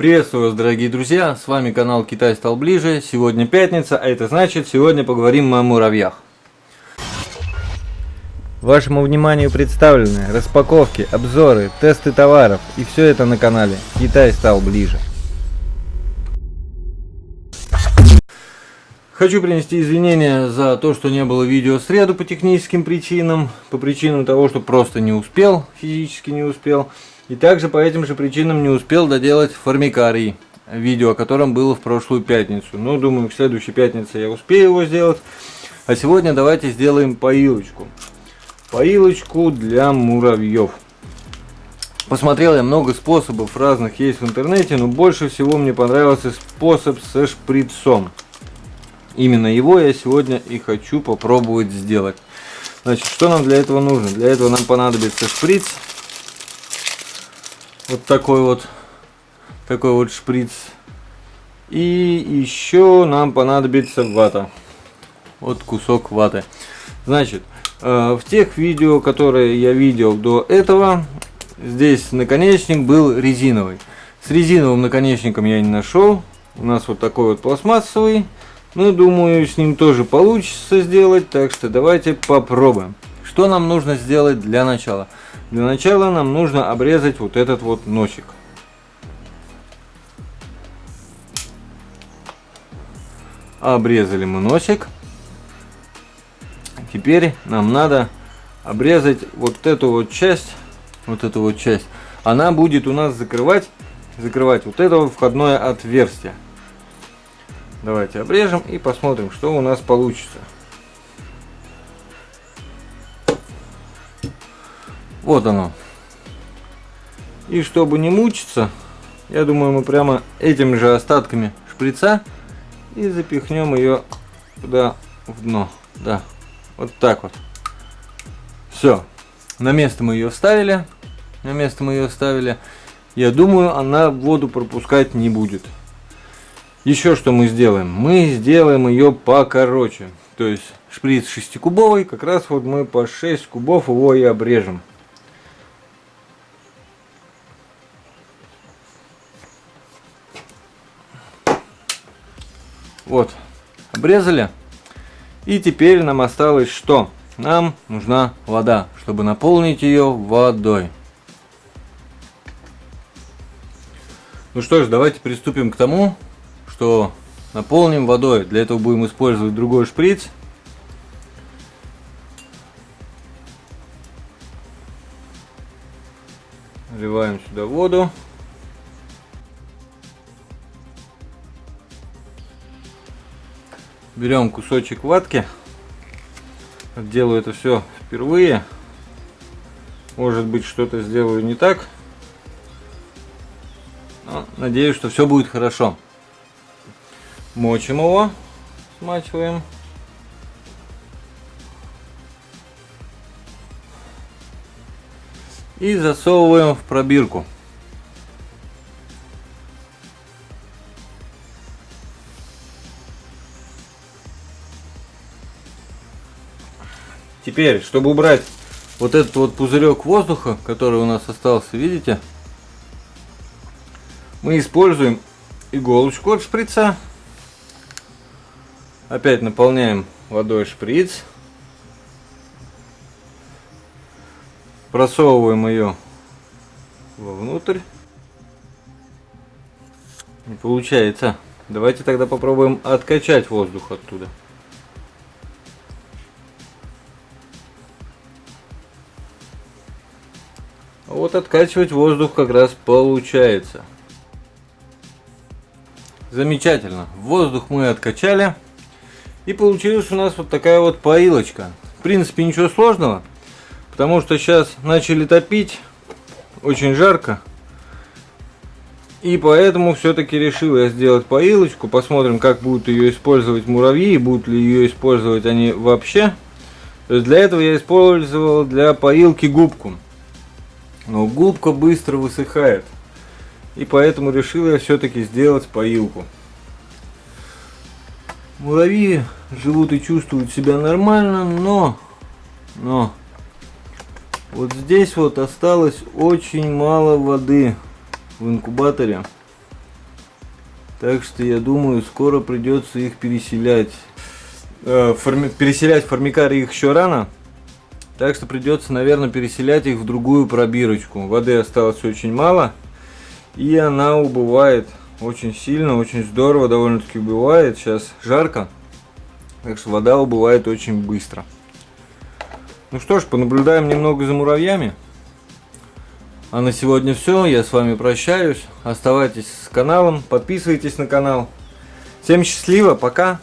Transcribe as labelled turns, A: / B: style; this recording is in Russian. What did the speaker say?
A: Приветствую вас, дорогие друзья, с вами канал Китай стал ближе. Сегодня пятница, а это значит, сегодня поговорим о муравьях. Вашему вниманию представлены распаковки, обзоры, тесты товаров и все это на канале Китай стал ближе. Хочу принести извинения за то, что не было видео в среду по техническим причинам, по причинам того, что просто не успел, физически не успел. И также по этим же причинам не успел доделать формикарий, видео о котором было в прошлую пятницу. Но думаю, к следующей пятнице я успею его сделать. А сегодня давайте сделаем поилочку. Поилочку для муравьев. Посмотрел я много способов разных есть в интернете, но больше всего мне понравился способ со шприцом. Именно его я сегодня и хочу попробовать сделать. Значит, что нам для этого нужно? Для этого нам понадобится шприц. Вот такой вот, такой вот шприц. И еще нам понадобится вата. Вот кусок ваты. Значит, э, в тех видео, которые я видел до этого, здесь наконечник был резиновый. С резиновым наконечником я не нашел. У нас вот такой вот пластмассовый. Ну, думаю, с ним тоже получится сделать, так что давайте попробуем. Что нам нужно сделать для начала? Для начала нам нужно обрезать вот этот вот носик. Обрезали мы носик. Теперь нам надо обрезать вот эту вот часть, вот эту вот часть. Она будет у нас закрывать, закрывать вот это вот входное отверстие. Давайте обрежем и посмотрим, что у нас получится. Вот оно. И чтобы не мучиться, я думаю, мы прямо этими же остатками шприца и запихнем ее туда в дно. Да, вот так вот. Все. На место мы ее вставили. На место мы ее вставили. Я думаю, она воду пропускать не будет. Еще что мы сделаем? Мы сделаем ее покороче. То есть шприц 6-кубовый, как раз вот мы по 6 кубов его и обрежем. Вот, обрезали. И теперь нам осталось что? Нам нужна вода, чтобы наполнить ее водой. Ну что ж, давайте приступим к тому, что наполним водой. Для этого будем использовать другой шприц. Наливаем сюда воду. Берем кусочек ватки. Делаю это все впервые. Может быть что-то сделаю не так. Но надеюсь, что все будет хорошо. Мочим его, смачиваем. И засовываем в пробирку. Теперь, чтобы убрать вот этот вот пузырек воздуха, который у нас остался, видите, мы используем иголочку от шприца Опять наполняем водой шприц. Просовываем ее вовнутрь. Не получается. Давайте тогда попробуем откачать воздух оттуда. Вот откачивать воздух как раз получается. Замечательно. Воздух мы откачали. И получилась у нас вот такая вот поилочка. В принципе, ничего сложного, потому что сейчас начали топить, очень жарко. И поэтому все-таки решил я сделать поилочку. Посмотрим, как будут ее использовать муравьи, будут ли ее использовать они вообще. То есть для этого я использовал для поилки губку. Но губка быстро высыхает. И поэтому решил я все-таки сделать поилку. Муравьи живут и чувствуют себя нормально, но, но вот здесь вот осталось очень мало воды в инкубаторе. Так что я думаю, скоро придется их переселять. Э, форми... Переселять формикары их еще рано. Так что придется, наверное, переселять их в другую пробирочку. Воды осталось очень мало. И она убывает очень сильно, очень здорово довольно-таки убывает. Сейчас жарко. Так что вода убывает очень быстро. Ну что ж, понаблюдаем немного за муравьями. А на сегодня все. Я с вами прощаюсь. Оставайтесь с каналом, подписывайтесь на канал. Всем счастливо, пока!